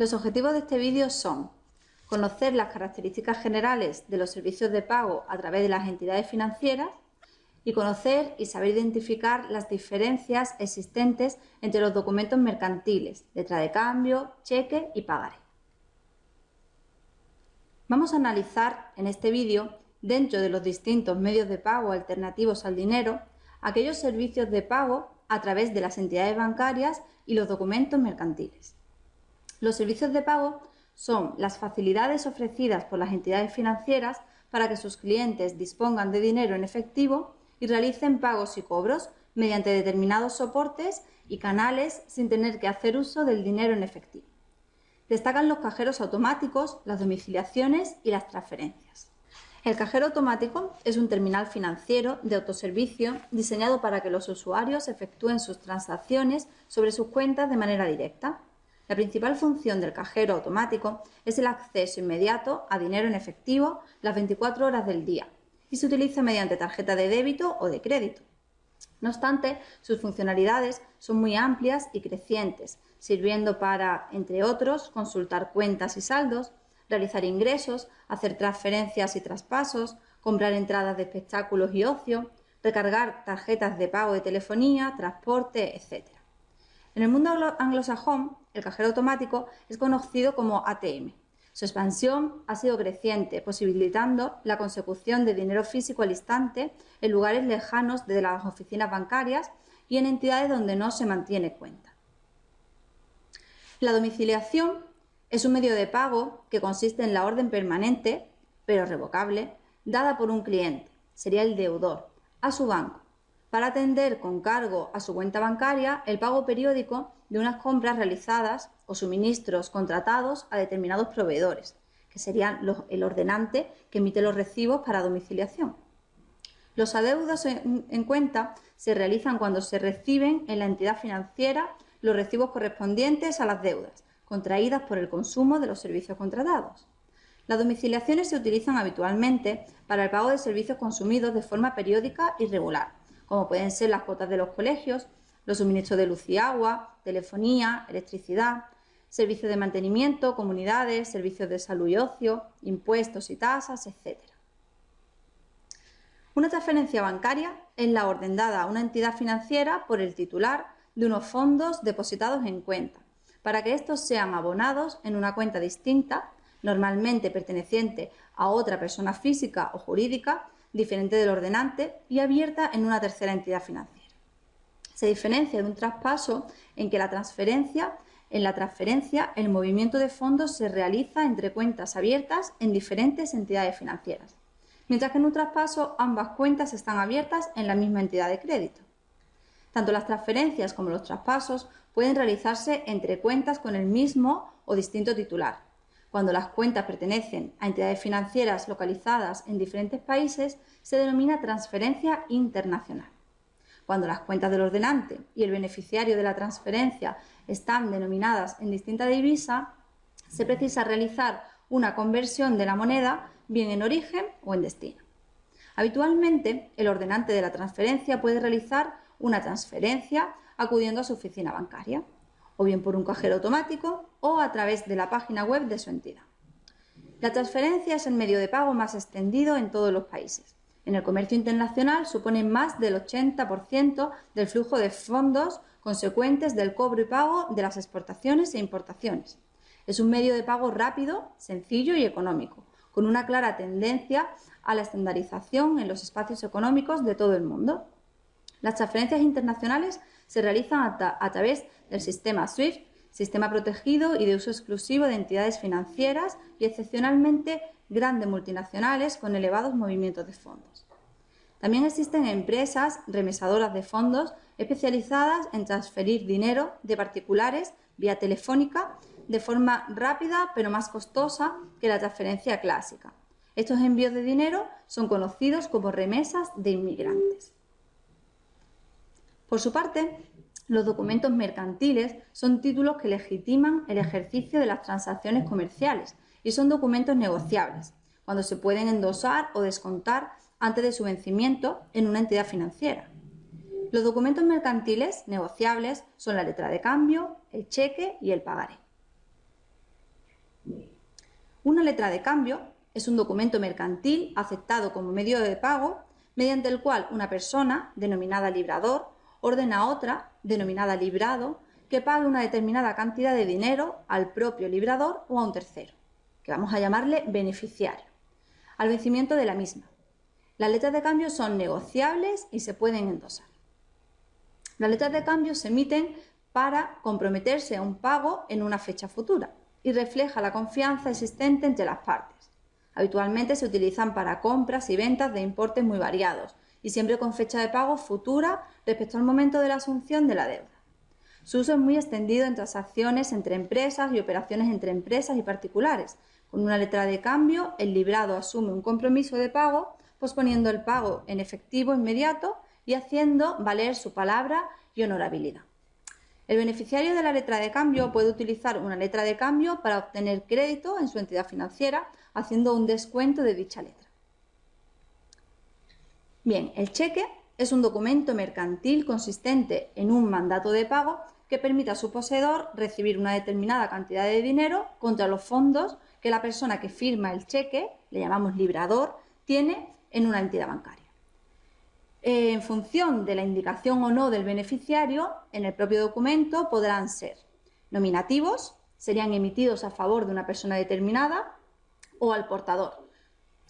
Los objetivos de este vídeo son conocer las características generales de los servicios de pago a través de las entidades financieras y conocer y saber identificar las diferencias existentes entre los documentos mercantiles, letra de cambio, cheque y pagaré. Vamos a analizar en este vídeo, dentro de los distintos medios de pago alternativos al dinero, aquellos servicios de pago a través de las entidades bancarias y los documentos mercantiles. Los servicios de pago son las facilidades ofrecidas por las entidades financieras para que sus clientes dispongan de dinero en efectivo y realicen pagos y cobros mediante determinados soportes y canales sin tener que hacer uso del dinero en efectivo. Destacan los cajeros automáticos, las domiciliaciones y las transferencias. El cajero automático es un terminal financiero de autoservicio diseñado para que los usuarios efectúen sus transacciones sobre sus cuentas de manera directa. La principal función del cajero automático es el acceso inmediato a dinero en efectivo las 24 horas del día y se utiliza mediante tarjeta de débito o de crédito. No obstante, sus funcionalidades son muy amplias y crecientes, sirviendo para, entre otros, consultar cuentas y saldos, realizar ingresos, hacer transferencias y traspasos, comprar entradas de espectáculos y ocio, recargar tarjetas de pago de telefonía, transporte, etc. En el mundo anglosajón, el cajero automático es conocido como ATM. Su expansión ha sido creciente, posibilitando la consecución de dinero físico al instante en lugares lejanos de las oficinas bancarias y en entidades donde no se mantiene cuenta. La domiciliación es un medio de pago que consiste en la orden permanente, pero revocable, dada por un cliente, sería el deudor, a su banco, para atender con cargo a su cuenta bancaria el pago periódico de unas compras realizadas o suministros contratados a determinados proveedores, que serían el ordenante que emite los recibos para domiciliación. Los adeudos en cuenta se realizan cuando se reciben en la entidad financiera los recibos correspondientes a las deudas, contraídas por el consumo de los servicios contratados. Las domiciliaciones se utilizan habitualmente para el pago de servicios consumidos de forma periódica y regular, como pueden ser las cuotas de los colegios, los suministros de luz y agua, telefonía, electricidad, servicios de mantenimiento, comunidades, servicios de salud y ocio, impuestos y tasas, etc. Una transferencia bancaria es la orden dada a una entidad financiera por el titular de unos fondos depositados en cuenta, para que estos sean abonados en una cuenta distinta, normalmente perteneciente a otra persona física o jurídica, diferente del ordenante y abierta en una tercera entidad financiera. Se diferencia de un traspaso en que la transferencia, en la transferencia el movimiento de fondos se realiza entre cuentas abiertas en diferentes entidades financieras, mientras que en un traspaso ambas cuentas están abiertas en la misma entidad de crédito. Tanto las transferencias como los traspasos pueden realizarse entre cuentas con el mismo o distinto titular. Cuando las cuentas pertenecen a entidades financieras localizadas en diferentes países, se denomina transferencia internacional. Cuando las cuentas del ordenante y el beneficiario de la transferencia están denominadas en distinta divisa, se precisa realizar una conversión de la moneda bien en origen o en destino. Habitualmente, el ordenante de la transferencia puede realizar una transferencia acudiendo a su oficina bancaria, o bien por un cajero automático o a través de la página web de su entidad. La transferencia es el medio de pago más extendido en todos los países. En el comercio internacional supone más del 80% del flujo de fondos consecuentes del cobro y pago de las exportaciones e importaciones. Es un medio de pago rápido, sencillo y económico, con una clara tendencia a la estandarización en los espacios económicos de todo el mundo. Las transferencias internacionales se realizan a, través del sistema SWIFT, sistema protegido y de uso exclusivo de entidades financieras y excepcionalmente grandes multinacionales con elevados movimientos de fondos. También existen empresas remesadoras de fondos especializadas en transferir dinero de particulares vía telefónica de forma rápida pero más costosa que la transferencia clásica. Estos envíos de dinero son conocidos como remesas de inmigrantes. Por su parte, los documentos mercantiles son títulos que legitiman el ejercicio de las transacciones comerciales y son documentos negociables, cuando se pueden endosar o descontar antes de su vencimiento en una entidad financiera. Los documentos mercantiles negociables son la letra de cambio, el cheque y el pagaré. Una letra de cambio es un documento mercantil aceptado como medio de pago mediante el cual una persona, denominada librador, ordena a otra, denominada librado, que pague una determinada cantidad de dinero al propio librador o a un tercero, que vamos a llamarle beneficiario, al vencimiento de la misma. Las letras de cambio son negociables y se pueden endosar. Las letras de cambio se emiten para comprometerse a un pago en una fecha futura y refleja la confianza existente entre las partes. Habitualmente se utilizan para compras y ventas de importes muy variados y siempre con fecha de pago futura respecto al momento de la asunción de la deuda. Su uso es muy extendido en transacciones entre empresas y operaciones entre empresas y particulares. Con una letra de cambio, el librado asume un compromiso de pago, posponiendo el pago en efectivo inmediato y haciendo valer su palabra y honorabilidad. El beneficiario de la letra de cambio puede utilizar una letra de cambio para obtener crédito en su entidad financiera, haciendo un descuento de dicha letra. Bien, el cheque es un documento mercantil consistente en un mandato de pago que permite a su poseedor recibir una determinada cantidad de dinero contra los fondos que la persona que firma el cheque, le llamamos librador, tiene en una entidad bancaria en función de la indicación o no del beneficiario, en el propio documento podrán ser nominativos, serían emitidos a favor de una persona determinada, o al portador.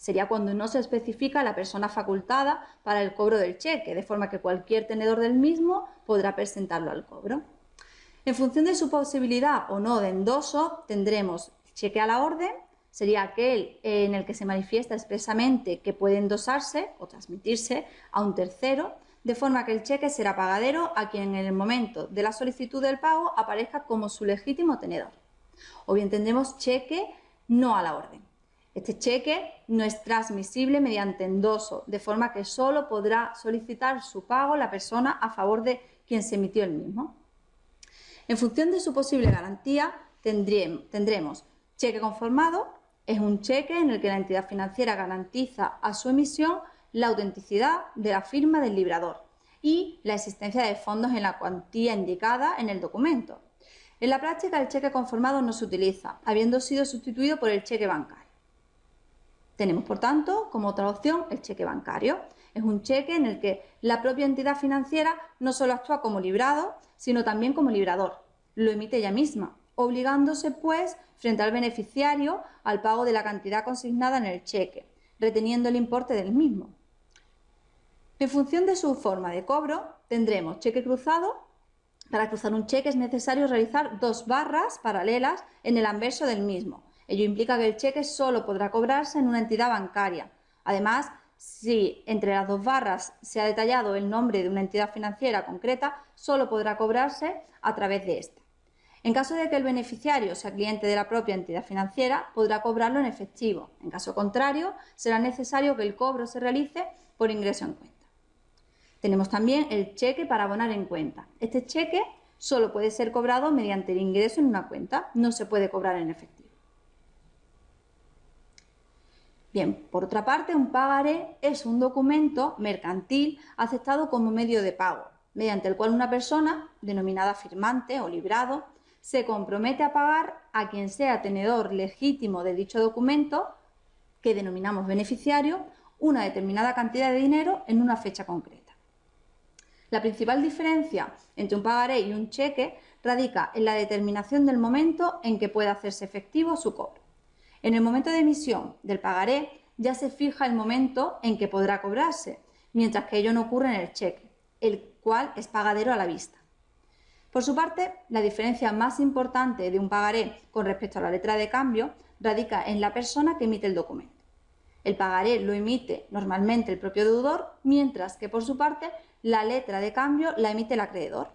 Sería cuando no se especifica la persona facultada para el cobro del cheque, de forma que cualquier tenedor del mismo podrá presentarlo al cobro. En función de su posibilidad o no de endoso, tendremos cheque a la orden, sería aquel en el que se manifiesta expresamente que puede endosarse o transmitirse a un tercero, de forma que el cheque será pagadero a quien en el momento de la solicitud del pago aparezca como su legítimo tenedor. O bien tendremos cheque no a la orden. Este cheque no es transmisible mediante endoso, de forma que solo podrá solicitar su pago la persona a favor de quien se emitió el mismo. En función de su posible garantía, tendremos cheque conformado, es un cheque en el que la entidad financiera garantiza a su emisión la autenticidad de la firma del librador y la existencia de fondos en la cuantía indicada en el documento. En la práctica el cheque conformado no se utiliza, habiendo sido sustituido por el cheque bancario. Tenemos, por tanto, como otra opción el cheque bancario. Es un cheque en el que la propia entidad financiera no solo actúa como librado, sino también como librador. Lo emite ella misma, obligándose, pues, frente al beneficiario al pago de la cantidad consignada en el cheque, reteniendo el importe del mismo. En función de su forma de cobro, tendremos cheque cruzado. Para cruzar un cheque es necesario realizar dos barras paralelas en el anverso del mismo. Ello implica que el cheque solo podrá cobrarse en una entidad bancaria. Además, si entre las dos barras se ha detallado el nombre de una entidad financiera concreta, solo podrá cobrarse a través de esta. En caso de que el beneficiario sea cliente de la propia entidad financiera, podrá cobrarlo en efectivo. En caso contrario, será necesario que el cobro se realice por ingreso en cuenta. Tenemos también el cheque para abonar en cuenta. Este cheque solo puede ser cobrado mediante el ingreso en una cuenta, no se puede cobrar en efectivo. Bien, por otra parte, un pagaré es un documento mercantil aceptado como medio de pago, mediante el cual una persona, denominada firmante o librado, se compromete a pagar a quien sea tenedor legítimo de dicho documento, que denominamos beneficiario, una determinada cantidad de dinero en una fecha concreta. La principal diferencia entre un pagaré y un cheque radica en la determinación del momento en que puede hacerse efectivo su cobro. En el momento de emisión del pagaré ya se fija el momento en que podrá cobrarse, mientras que ello no ocurre en el cheque, el cual es pagadero a la vista. Por su parte, la diferencia más importante de un pagaré con respecto a la letra de cambio radica en la persona que emite el documento. El pagaré lo emite normalmente el propio deudor, mientras que por su parte la letra de cambio la emite el acreedor.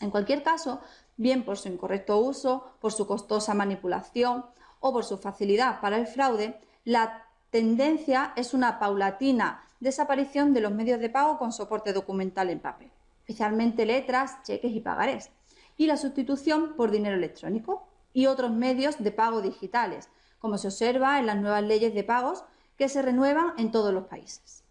En cualquier caso, bien por su incorrecto uso, por su costosa manipulación o por su facilidad para el fraude, la tendencia es una paulatina desaparición de los medios de pago con soporte documental en papel especialmente letras, cheques y pagarés, y la sustitución por dinero electrónico y otros medios de pago digitales, como se observa en las nuevas leyes de pagos que se renuevan en todos los países.